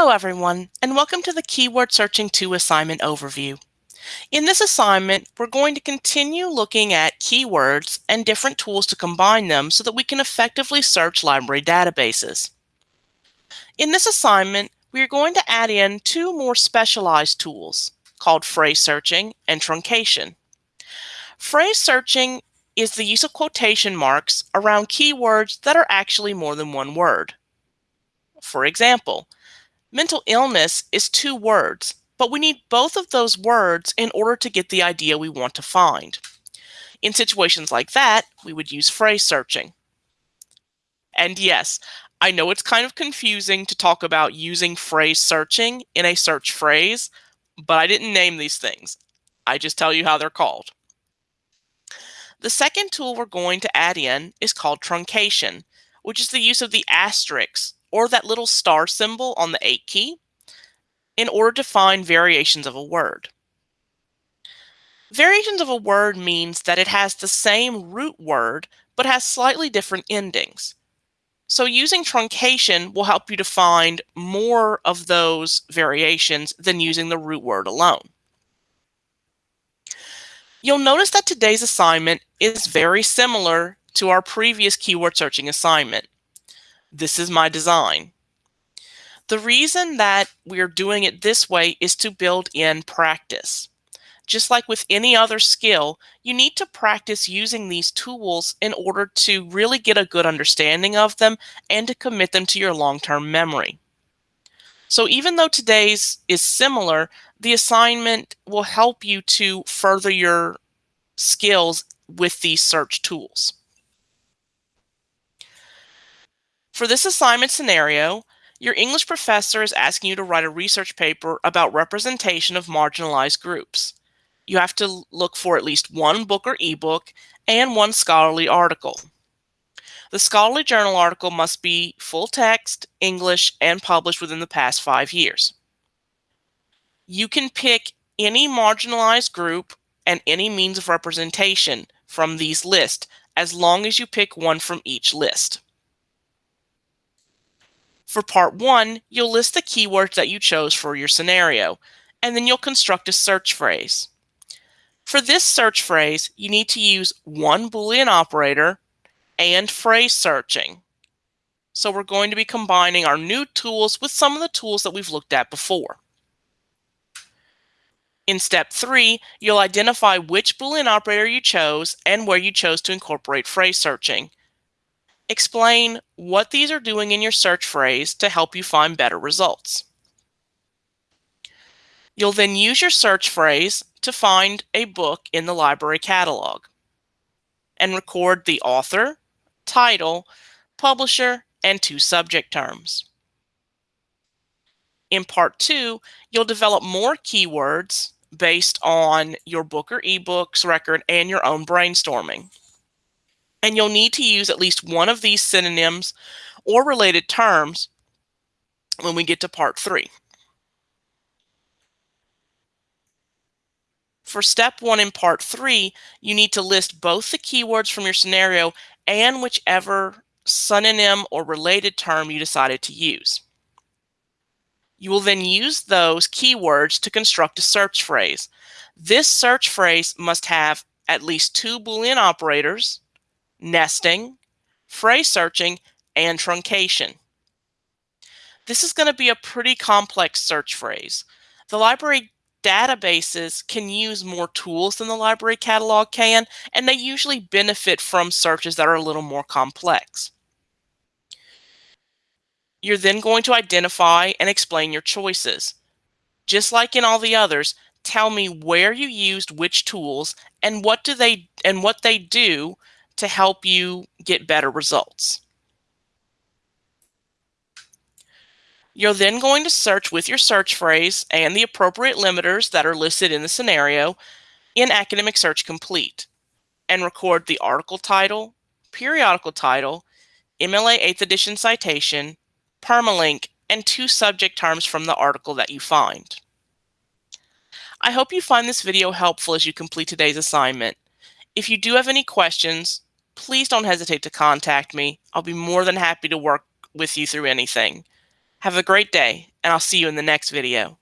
Hello everyone, and welcome to the Keyword Searching 2 assignment overview. In this assignment, we're going to continue looking at keywords and different tools to combine them so that we can effectively search library databases. In this assignment, we are going to add in two more specialized tools called phrase searching and truncation. Phrase searching is the use of quotation marks around keywords that are actually more than one word. For example, mental illness is two words, but we need both of those words in order to get the idea we want to find. In situations like that, we would use phrase searching. And yes, I know it's kind of confusing to talk about using phrase searching in a search phrase, but I didn't name these things. I just tell you how they're called. The second tool we're going to add in is called truncation, which is the use of the asterisk or that little star symbol on the 8 key in order to find variations of a word. Variations of a word means that it has the same root word but has slightly different endings. So using truncation will help you to find more of those variations than using the root word alone. You'll notice that today's assignment is very similar to our previous keyword searching assignment. This is my design. The reason that we're doing it this way is to build in practice. Just like with any other skill, you need to practice using these tools in order to really get a good understanding of them and to commit them to your long-term memory. So even though today's is similar, the assignment will help you to further your skills with these search tools. For this assignment scenario, your English professor is asking you to write a research paper about representation of marginalized groups. You have to look for at least one book or ebook and one scholarly article. The scholarly journal article must be full text, English, and published within the past five years. You can pick any marginalized group and any means of representation from these lists as long as you pick one from each list. For part one, you'll list the keywords that you chose for your scenario, and then you'll construct a search phrase. For this search phrase, you need to use one Boolean operator and phrase searching. So we're going to be combining our new tools with some of the tools that we've looked at before. In step three, you'll identify which Boolean operator you chose and where you chose to incorporate phrase searching. Explain what these are doing in your search phrase to help you find better results. You'll then use your search phrase to find a book in the library catalog and record the author, title, publisher, and two subject terms. In part two, you'll develop more keywords based on your book or ebooks record and your own brainstorming and you'll need to use at least one of these synonyms or related terms when we get to part three. For step one in part three, you need to list both the keywords from your scenario and whichever synonym or related term you decided to use. You will then use those keywords to construct a search phrase. This search phrase must have at least two Boolean operators, nesting, phrase searching, and truncation. This is going to be a pretty complex search phrase. The library databases can use more tools than the library catalog can, and they usually benefit from searches that are a little more complex. You're then going to identify and explain your choices. Just like in all the others, tell me where you used which tools and what do they and what they do to help you get better results. You're then going to search with your search phrase and the appropriate limiters that are listed in the scenario in Academic Search Complete and record the article title, periodical title, MLA 8th edition citation, permalink, and two subject terms from the article that you find. I hope you find this video helpful as you complete today's assignment. If you do have any questions, please don't hesitate to contact me. I'll be more than happy to work with you through anything. Have a great day, and I'll see you in the next video.